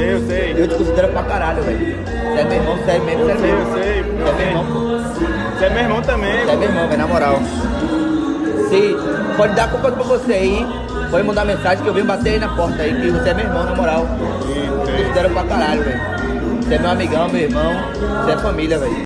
sei, eu sei. Eu te considero pra caralho, velho. Você é meu irmão, é mesmo, você é mesmo. eu sei, Você é meu irmão, pô. É é você é meu irmão também. Você é meu irmão, velho, na moral. Se pode dar culpa pra você aí, pode mandar mensagem que eu venho bater aí na porta aí, que você é meu irmão, na moral. Sim, Eu te considero pra caralho, velho. Você é meu amigão, meu irmão. Você é família, velho.